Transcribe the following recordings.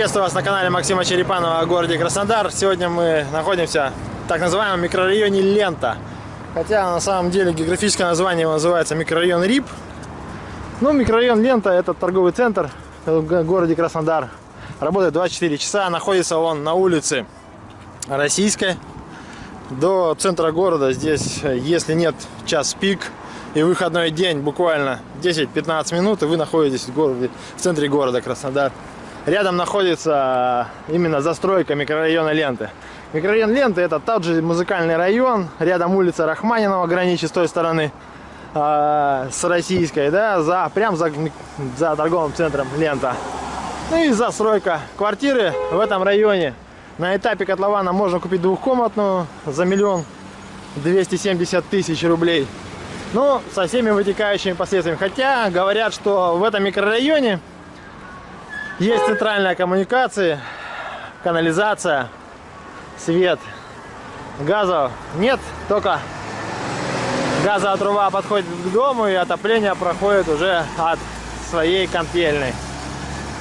Приветствую вас на канале Максима Черепанова о городе Краснодар. Сегодня мы находимся в так называемом микрорайоне Лента. Хотя на самом деле географическое название его называется микрорайон Рип. Ну, микрорайон Лента это торговый центр в городе Краснодар. Работает 24 часа, находится он на улице Российской. До центра города здесь, если нет час пик и выходной день, буквально 10-15 минут, и вы находитесь в, городе, в центре города Краснодар. Рядом находится именно застройка микрорайона Ленты. Микрорайон Ленты это тот же музыкальный район. Рядом улица Рахманинова граничит с той стороны э, с российской, да, за, прям за, за торговым центром Лента. Ну и застройка. Квартиры в этом районе. На этапе котлована можно купить двухкомнатную за миллион двести семьдесят тысяч рублей. Ну, со всеми вытекающими последствиями. Хотя говорят, что в этом микрорайоне есть центральная коммуникация, канализация, свет. Газов нет, только газовая труба подходит к дому и отопление проходит уже от своей контельной.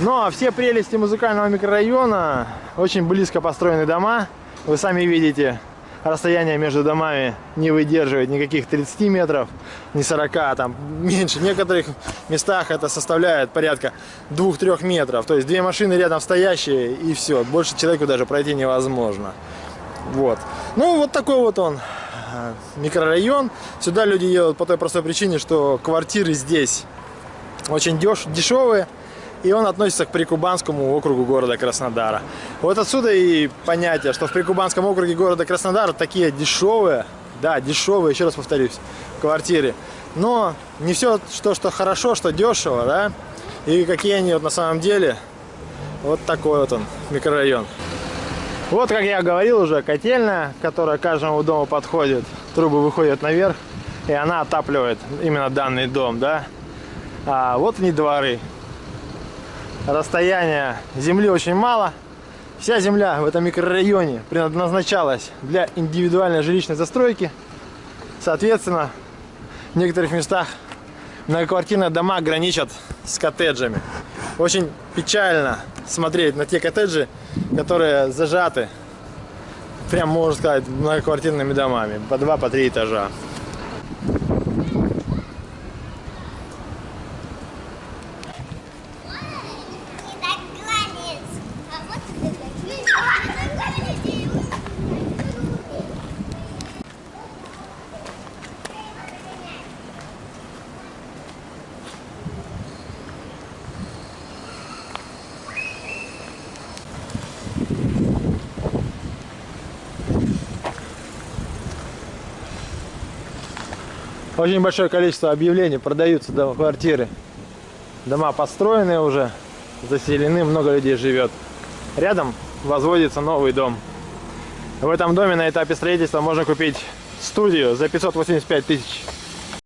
Но все прелести музыкального микрорайона, очень близко построены дома, вы сами видите, расстояние между домами не выдерживает никаких 30 метров, не 40, а там меньше. В некоторых местах это составляет порядка 2-3 метров. То есть две машины рядом стоящие и все. Больше человеку даже пройти невозможно. Вот. Ну, вот такой вот он э, микрорайон. Сюда люди едут по той простой причине, что квартиры здесь очень деш дешевые и он относится к Прикубанскому округу города Краснодара. Вот отсюда и понятие, что в Прикубанском округе города Краснодара такие дешевые, да, дешевые, еще раз повторюсь, квартиры. Но не все, что, что хорошо, что дешево, да, и какие они вот на самом деле. Вот такой вот он, микрорайон. Вот, как я говорил уже, котельная, которая каждому дому подходит. Трубы выходят наверх, и она отапливает именно данный дом, да. А вот они дворы расстояние земли очень мало. Вся земля в этом микрорайоне предназначалась для индивидуальной жилищной застройки. Соответственно, в некоторых местах многоквартирные дома граничат с коттеджами. Очень печально смотреть на те коттеджи, которые зажаты, прям можно сказать, многоквартирными домами, по два, по три этажа. Очень большое количество объявлений продаются дома, квартиры. Дома построенные уже, заселены, много людей живет. Рядом возводится новый дом. В этом доме на этапе строительства можно купить студию за 585 тысяч